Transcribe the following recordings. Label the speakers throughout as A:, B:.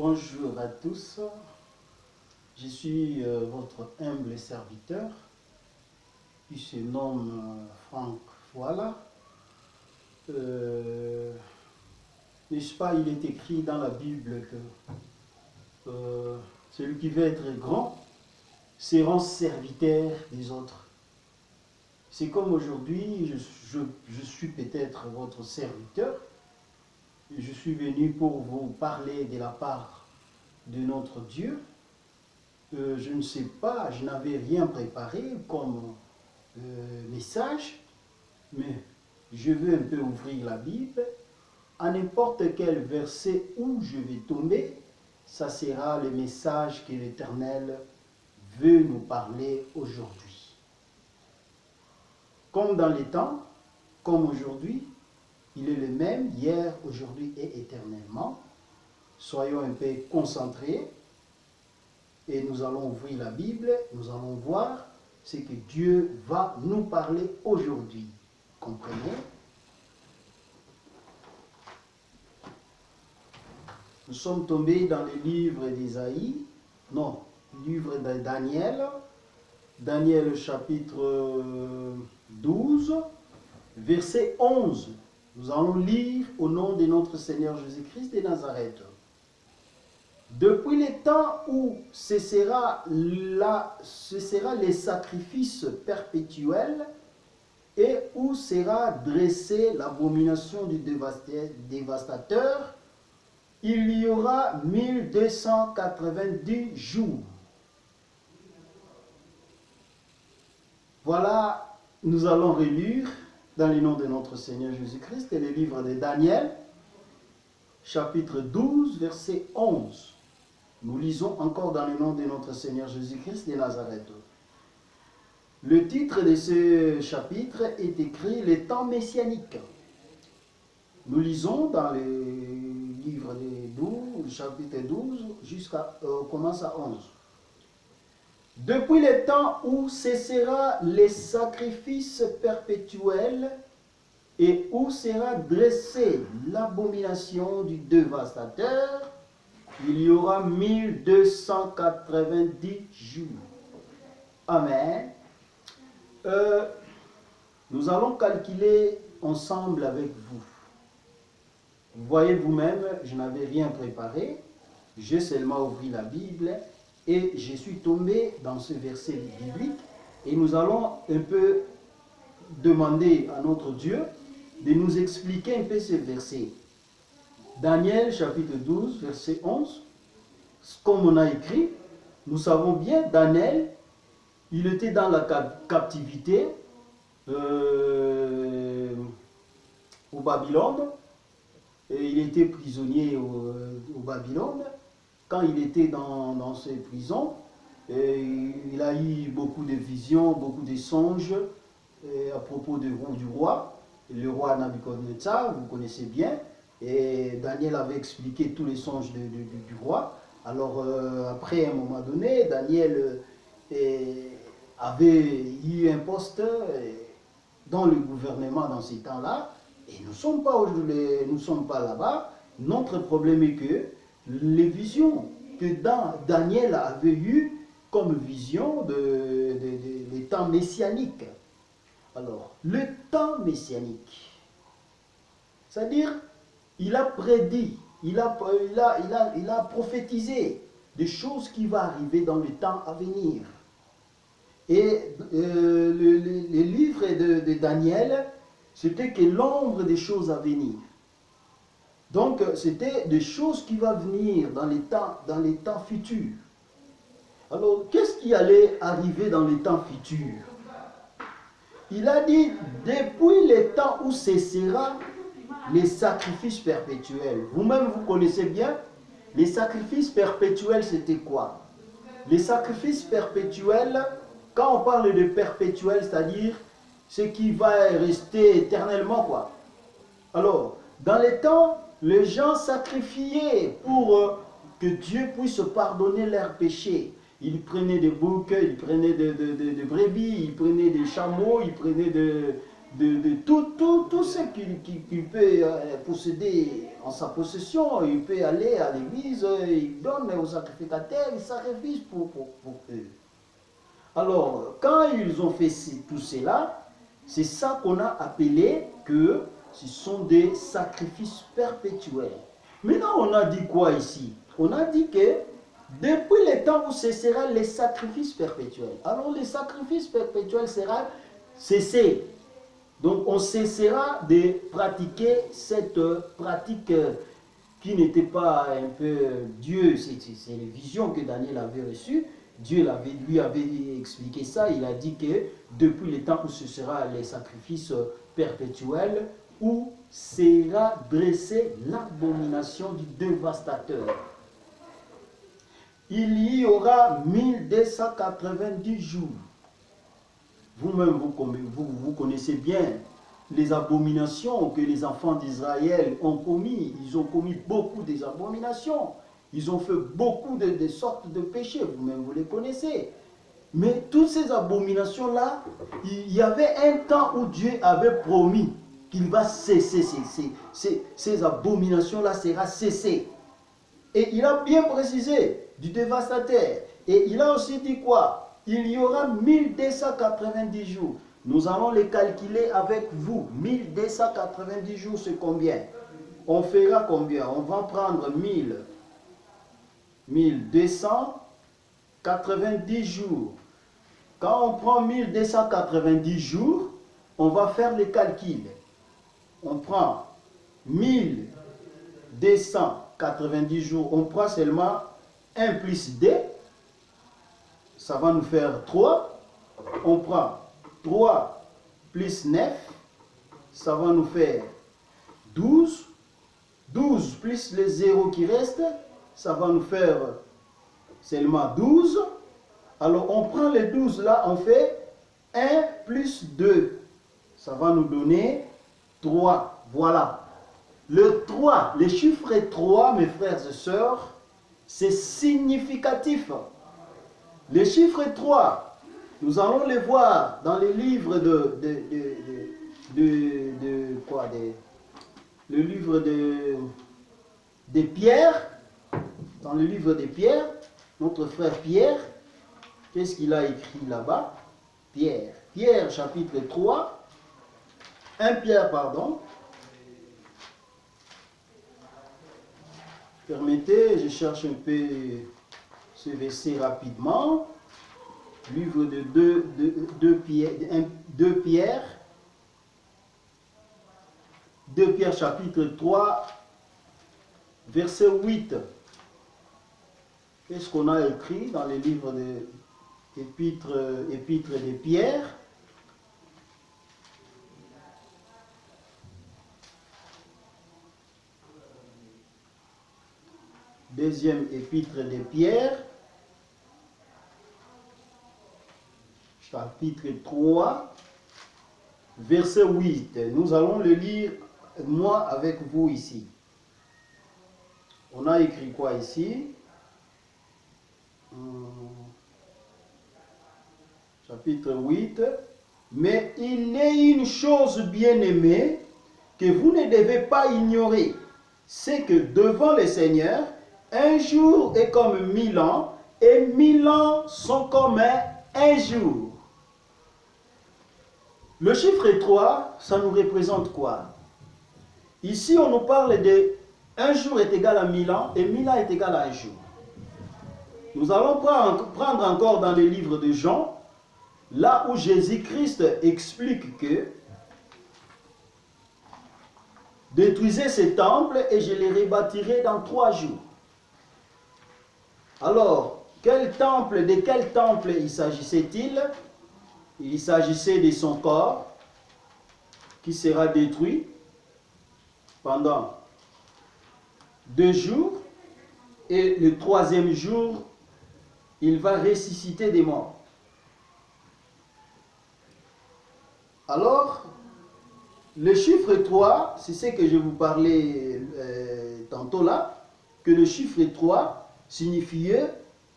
A: Bonjour à tous. Je suis euh, votre humble serviteur qui se nomme euh, Franck Voilà. Euh, N'est-ce pas, il est écrit dans la Bible que celui qui veut être grand sera serviteur des autres. C'est comme aujourd'hui, je suis peut-être votre serviteur. Je suis venu pour vous parler de la part de notre Dieu. Euh, je ne sais pas, je n'avais rien préparé comme euh, message, mais je veux un peu ouvrir la Bible. À n'importe quel verset où je vais tomber, ça sera le message que l'Éternel veut nous parler aujourd'hui. Comme dans les temps, comme aujourd'hui, il est le même hier, aujourd'hui et éternellement. Soyons un peu concentrés et nous allons ouvrir la Bible, nous allons voir ce que Dieu va nous parler aujourd'hui. Comprenez? Nous sommes tombés dans le livre d'Ésaïe, non, livre de Daniel, Daniel chapitre euh, 12, verset 11. Nous allons lire au nom de notre Seigneur Jésus-Christ de Nazareth. Depuis les temps où cessera, la, les sacrifices perpétuels et où sera dressée l'abomination du dévasta- dévastateur, il y aura 1290 jours. Voilà, nous allons relire dans le nom de notre Seigneur Jésus-Christ le livre de Daniel, chapitre 12, verset 11. Nous lisons encore dans le nom de notre Seigneur Jésus-Christ de Nazareth. Le titre de ce chapitre est écrit Les temps messianiques. Nous lisons dans le livre de 12, le chapitre 12, jusqu'à, euh, commence à 11. Depuis le temps où cessera les sacrifices perpétuels et où sera dressée l'abomination du dévastateur, il y aura 1290 jours. Amen. Euh, nous allons calculer ensemble avec vous. Vous voyez vous-même, je n'avais rien préparé. J'ai seulement ouvert la Bible et je suis tombé dans ce verset biblique. Et nous allons un peu demander à notre Dieu de nous expliquer un peu ce verset. Daniel chapitre 12, verset 11. Comme on a écrit, nous savons bien, Daniel, il était dans la cap- captivité euh, au Babylone. Et il était prisonnier au, au Babylone. Quand il était dans, ces prisons, il a eu beaucoup de visions, beaucoup de songes à propos roi- du roi. Le roi Nabucodonosor, vous connaissez bien. Et Daniel avait expliqué tous les songes de- de- du, roi. Alors euh, après, à un moment donné, Daniel euh, avait eu un poste euh, dans le gouvernement dans ces temps-là. Et nous ne sommes pas, sommes pas là-bas. Notre problème est que les visions que Dan- Daniel avait eues comme vision de, temps messianiques. Alors, le temps messianique, c'est-à-dire, il a prédit, il a, prophétisé des choses qui vont arriver dans le temps à venir. Et euh, le, livre de Daniel, c'était que l'ombre des choses à venir. Donc, c'était des choses qui vont venir dans les temps, dans les temps futurs. Alors, qu'est-ce qui allait arriver dans les temps futurs? Il a dit, depuis les temps où cessera les sacrifices perpétuels. Vous-même, vous connaissez bien, les sacrifices perpétuels, c'était quoi? Les sacrifices perpétuels, quand on parle de perpétuel, c'est-à-dire ce qui va rester éternellement, quoi. Alors, dans les temps, les gens sacrifiaient pour euh, que Dieu puisse pardonner leurs péchés. Ils prenaient des boucs, ils prenaient des, des- des brebis, ils prenaient des chameaux, ils prenaient de- de, tout, tout, tout ce qu'il peut euh, posséder en sa possession. Il peut aller à l'église, il donne aux sacrificateurs, il sacrifie pour, pour, eux. Alors, quand ils ont fait tout cela, c'est ça qu'on a appelé que ce sont des sacrifices perpétuels. Maintenant, on a dit quoi ici? On a dit que depuis le temps où cessera les sacrifices perpétuels. Alors, les sacrifices perpétuels seront cessés. Donc, on cessera de pratiquer cette pratique qui n'était pas un peu Dieu, c'est les visions que Daniel avait reçues. Dieu lui avait expliqué ça, il a dit que depuis le temps où ce sera les sacrifices perpétuels, où sera dressée l'abomination du dévastateur. Il y aura 1290 jours. Vous-même, vous, connaissez bien les abominations que les enfants d'Israël ont commis. Ils ont commis beaucoup des abominations. Ils ont fait beaucoup de, sortes de péchés. Vous-même, vous les connaissez. Mais toutes ces abominations-là, il y avait un temps où Dieu avait promis qu'il va cesser, ces, abominations-là sera cessées. Et il a bien précisé du dévastateur. Et il a aussi dit quoi? Il y aura 1290 jours. Nous allons les calculer avec vous. 1290 jours, c'est combien? On fera combien? On va prendre 1000. 1290 jours. Quand on prend 1290 jours, on va faire les calculs on prend 1290 jours, on prend seulement 1 plus 2, ça va nous faire 3. On prend 3 plus 9, ça va nous faire 12. 12 plus les 0 qui restent, ça va nous faire seulement 12. Alors on prend les 12 là, on fait 1 plus 2. Ça va nous donner 3. Voilà. Le 3, les chiffres 3, mes frères et sœurs, c'est significatif. Les chiffres 3, nous allons les voir dans les livres de, de, quoi le livre de, de Pierre, dans le livre de Pierre, notre frère Pierre, qu'est-ce qu'il a écrit là-bas? Pierre. Pierre chapitre 3, 1 Pierre, pardon. Permettez, je cherche un peu ce verset rapidement. Livre de 2, de, Pierre, 2 Pierre. 2 Pierre chapitre 3, verset 8. Qu'est-ce qu'on a écrit dans les livres de épîtres de Pierre deuxième épître de Pierre, chapitre 3, verset 8. Nous allons le lire, moi, avec vous ici. On a écrit quoi ici? Hum. Chapitre 8. Mais il est une chose bien aimée que vous ne devez pas ignorer. C'est que devant le Seigneur, un jour est comme mille ans, et mille ans sont comme un, jour. Le chiffre 3, ça nous représente quoi? Ici, on nous parle de un jour est égal à mille ans et mille ans est égal à un jour. Nous allons prendre encore dans le livre de Jean, là où Jésus-Christ explique que détruisez ces temples et je les rebâtirai dans trois jours. Alors, quel temple, de quel temple il s'agissait-il? Il s'agissait de son corps qui sera détruit pendant deux jours et le troisième jour, il va ressusciter des morts. Alors, le chiffre 3, c'est ce que je vous parlais euh, tantôt là, que le chiffre 3 signifiait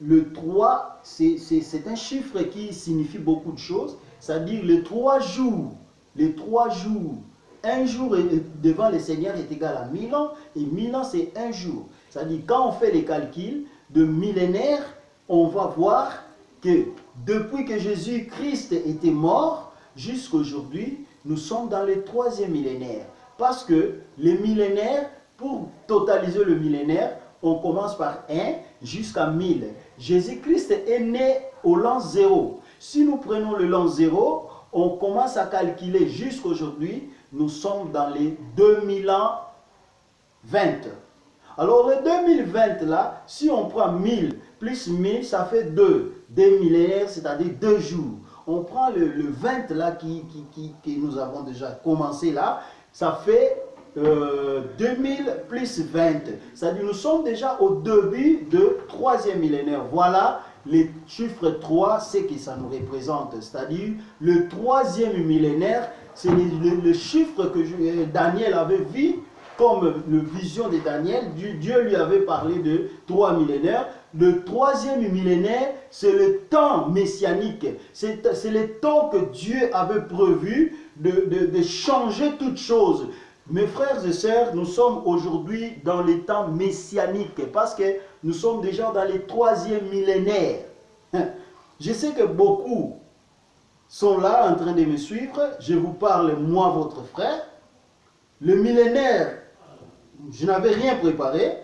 A: le 3, c'est un chiffre qui signifie beaucoup de choses, c'est-à-dire les trois jours les trois jours. Un jour devant le Seigneur est égal à mille ans, et mille ans c'est un jour. C'est-à-dire, quand on fait les calculs de millénaires, on va voir que depuis que Jésus-Christ était mort, jusqu'à aujourd'hui, nous sommes dans le troisième millénaire. Parce que les millénaires, pour totaliser le millénaire, on commence par 1 jusqu'à 1000. Jésus-Christ est né au l'an 0. Si nous prenons le l'an 0, on commence à calculer jusqu'aujourd'hui, nous sommes dans les 2000 ans 20. Alors le 2020 là, si on prend 1000 plus 1000, ça fait 2. Des millénaires, c'est-à-dire 2 jours. On prend le, 20 là qui, qui, qui, nous avons déjà commencé là, ça fait 2000 euh, plus 20. C'est-à-dire nous sommes déjà au début de troisième millénaire. Voilà les chiffres 3, c'est que ça nous représente. C'est-à-dire le troisième millénaire, c'est le, chiffre que euh, Daniel avait vu comme le vision de Daniel. Dieu lui avait parlé de trois millénaires. Le troisième millénaire, c'est le temps messianique. C'est le temps que Dieu avait prévu de, de changer toutes choses. Mes frères et sœurs, nous sommes aujourd'hui dans les temps messianiques parce que nous sommes déjà dans les troisième millénaires. Je sais que beaucoup sont là en train de me suivre. Je vous parle, moi, votre frère. Le millénaire, je n'avais rien préparé.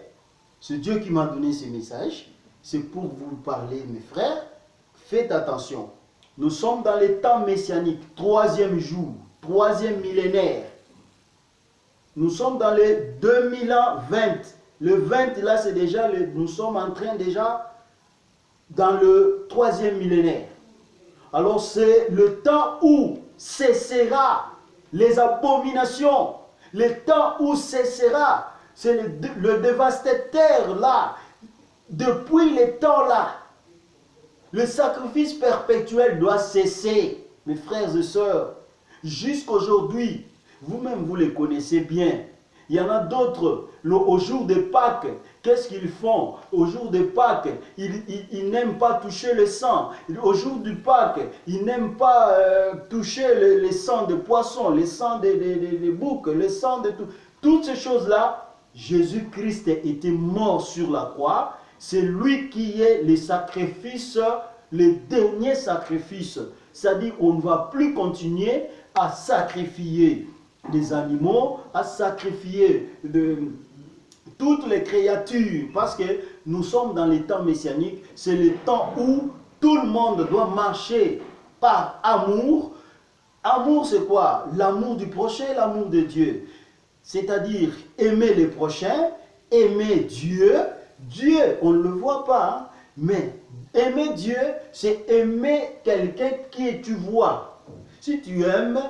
A: C'est Dieu qui m'a donné ces messages. C'est pour vous parler, mes frères. Faites attention. Nous sommes dans les temps messianiques, troisième jour, troisième millénaire. Nous sommes dans les 2020. Le 20, là, c'est déjà, le, nous sommes en train déjà dans le troisième millénaire. Alors, c'est le temps où cessera les abominations. Le temps où cessera. C'est le, le dévastateur, là. Depuis les temps, là. Le sacrifice perpétuel doit cesser, mes frères et sœurs. Jusqu'aujourd'hui, vous-même, vous les connaissez bien. Il y en a d'autres, au jour de Pâques, qu'est-ce qu'ils font? Au jour de Pâques, ils, n'aiment pas toucher le sang. Au jour du Pâques, ils n'aiment pas euh, toucher le, sang de poisson, le sang des de, boucs, le sang de tout. Toutes ces choses-là, Jésus-Christ était mort sur la croix. C'est lui qui est le sacrifice, le dernier sacrifice. C'est-à-dire qu'on ne va plus continuer à sacrifier des animaux, à sacrifier de, toutes les créatures, parce que nous sommes dans les temps messianiques, c'est le temps où tout le monde doit marcher par amour. Amour, c'est quoi? L'amour du prochain, l'amour de Dieu. C'est-à-dire aimer les prochains, aimer Dieu. Dieu, on ne le voit pas, hein, mais aimer Dieu, c'est aimer quelqu'un qui tu vois. Si tu aimes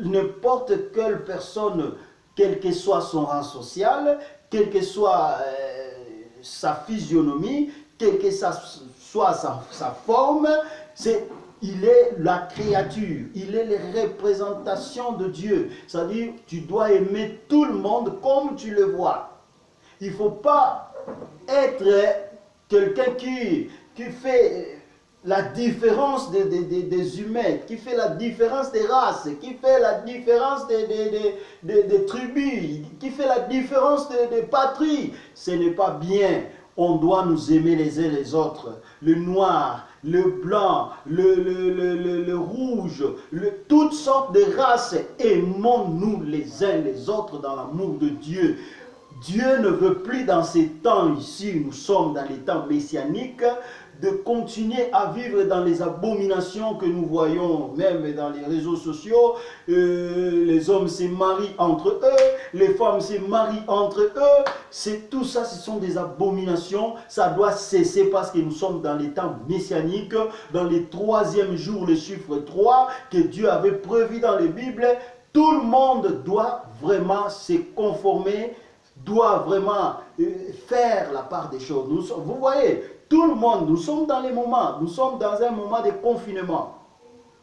A: n'importe quelle personne, quel que soit son rang social, quelle que soit euh, sa physionomie, quelle que soit sa, forme, c'est il est la créature, il est les représentations de Dieu. C'est-à-dire, tu dois aimer tout le monde comme tu le vois. Il ne faut pas être quelqu'un qui fait la différence des, humains, qui fait la différence des races, qui fait la différence des, tribus, qui fait la différence des, patries. Ce n'est pas bien. On doit nous aimer les uns les autres. Le noir, le blanc, le, rouge, toutes sortes de races. Aimons-nous les uns les autres dans l'amour de Dieu. Dieu ne veut plus dans ces temps ici, nous sommes dans les temps messianiques, de continuer à vivre dans les abominations que nous voyons même dans les réseaux sociaux. Euh, les hommes se marient entre eux, les femmes se marient entre eux. C'est tout ça, ce sont des abominations. Ça doit cesser parce que nous sommes dans les temps messianiques, dans les troisièmes jours, le chiffre 3 que Dieu avait prévu dans les Bibles. Tout le monde doit vraiment se conformer doit vraiment euh, faire la part des choses. vous voyez, tout le monde, nous sommes dans les moments, nous sommes dans un moment de confinement.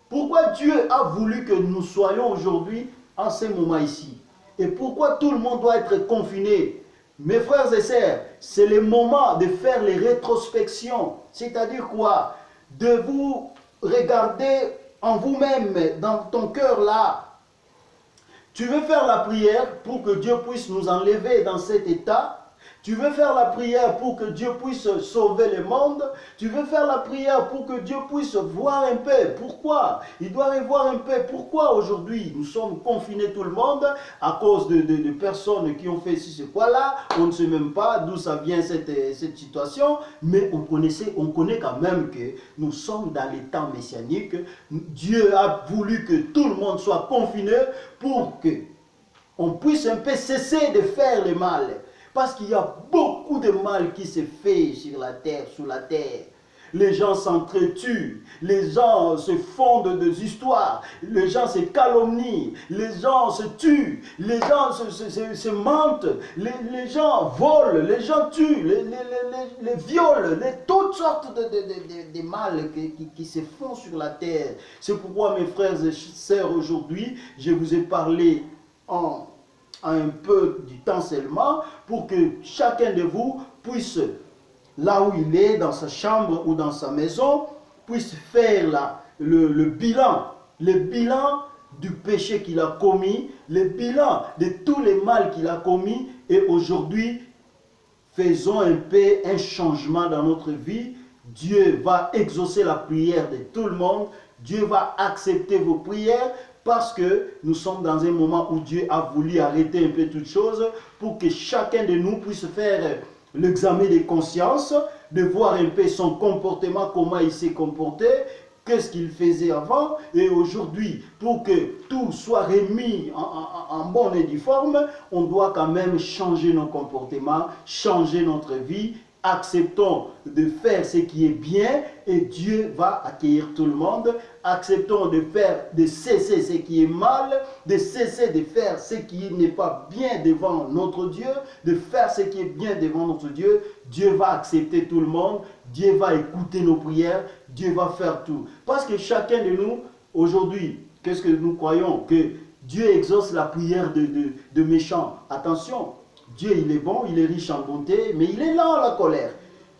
A: Pourquoi Dieu a voulu que nous soyons aujourd'hui en ce moment ici? Et pourquoi tout le monde doit être confiné? Mes frères et sœurs, c'est le moment de faire les rétrospections. C'est-à-dire quoi? De vous regarder en vous-même, dans ton cœur là, Tu veux faire la prière pour que Dieu puisse nous enlever dans cet état tu veux faire la prière pour que Dieu puisse sauver le monde? Tu veux faire la prière pour que Dieu puisse voir un peu. Pourquoi? Il doit y voir un peu. Pourquoi aujourd'hui nous sommes confinés tout le monde à cause de, personnes qui ont fait ci, ce quoi là. On ne sait même pas d'où ça vient cette, cette situation. Mais on, connaissait, on connaît quand même que nous sommes dans les temps messianiques. Dieu a voulu que tout le monde soit confiné pour que on puisse un peu cesser de faire le mal. Parce qu'il y a beaucoup de mal qui se fait sur la terre, sous la terre. Les gens s'entretuent, les gens se fondent des histoires, les gens se calomnient, les gens se tuent, les gens se, mentent, les, gens volent, les gens tuent, les, les, violent, toutes sortes de, de, mal qui, qui, se font sur la terre. C'est pourquoi mes frères et sœurs, aujourd'hui, je vous ai parlé en un peu du temps seulement pour que chacun de vous puisse, là où il est, dans sa chambre ou dans sa maison, puisse faire la, le, bilan, le bilan du péché qu'il a commis, le bilan de tous les mal qu'il a commis et aujourd'hui, faisons un peu un changement dans notre vie. Dieu va exaucer la prière de tout le monde. Dieu va accepter vos prières parce que nous sommes dans un moment où Dieu a voulu arrêter un peu toutes choses pour que chacun de nous puisse faire l'examen de conscience, de voir un peu son comportement, comment il s'est comporté, qu'est-ce qu'il faisait avant, et aujourd'hui, pour que tout soit remis en, en bonne et due forme, on doit quand même changer nos comportements, changer notre vie, acceptons de faire ce qui est bien et Dieu va accueillir tout le monde. Acceptons de faire, de cesser ce qui est mal, de cesser de faire ce qui n'est pas bien devant notre Dieu, de faire ce qui est bien devant notre Dieu. Dieu va accepter tout le monde, Dieu va écouter nos prières, Dieu va faire tout. Parce que chacun de nous, aujourd'hui, qu'est-ce que nous croyons? Que Dieu exauce la prière de, de, de méchants. Attention, Dieu, il est bon, il est riche en bonté, mais il est lent à la colère.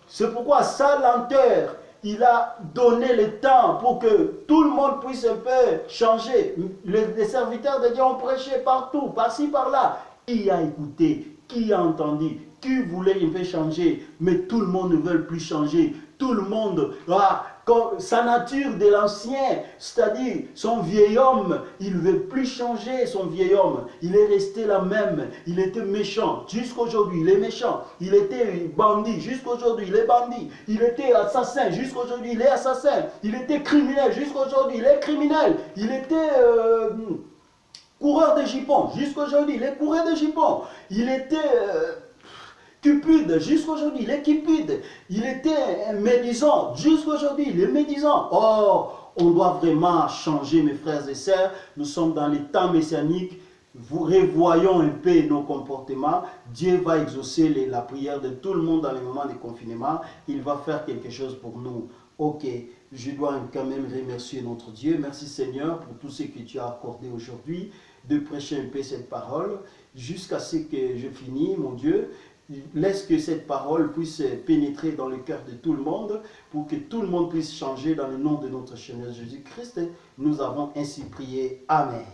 A: C'est pourquoi sa lenteur, il a donné le temps pour que tout le monde puisse un peu changer. Les, serviteurs de Dieu ont prêché partout, par-ci, par-là. Qui a écouté? Qui a entendu? Qui voulait un peu changer Mais tout le monde ne veut plus changer. Tout le monde ah, sa nature de l'ancien, c'est-à-dire son vieil homme, il veut plus changer son vieil homme. Il est resté la même. Il était méchant jusqu'aujourd'hui, il est méchant. Il était bandit jusqu'aujourd'hui, il est bandit. Il était assassin jusqu'aujourd'hui, il est assassin. Il était criminel jusqu'aujourd'hui, il est criminel. Il était... Euh, coureur de jupons, jusqu'aujourd'hui, il est coureur de jupons. Il était... Euh, cupide, jusqu'aujourd'hui, il est cupide. Il était médisant, jusqu'aujourd'hui, il est médisant. Or, on doit vraiment changer, mes frères et sœurs. Nous sommes dans les temps messianiques. Vous revoyons un peu nos comportements. Dieu va exaucer la prière de tout le monde dans les moments de confinement. Il va faire quelque chose pour nous. Ok, je dois quand même remercier notre Dieu. Merci Seigneur pour tout ce que tu as accordé aujourd'hui, de prêcher un peu cette parole jusqu'à ce que je finis, mon Dieu laisse que cette parole puisse pénétrer dans le cœur de tout le monde pour que tout le monde puisse changer dans le nom de notre Seigneur Jésus-Christ. Nous avons ainsi prié. Amen.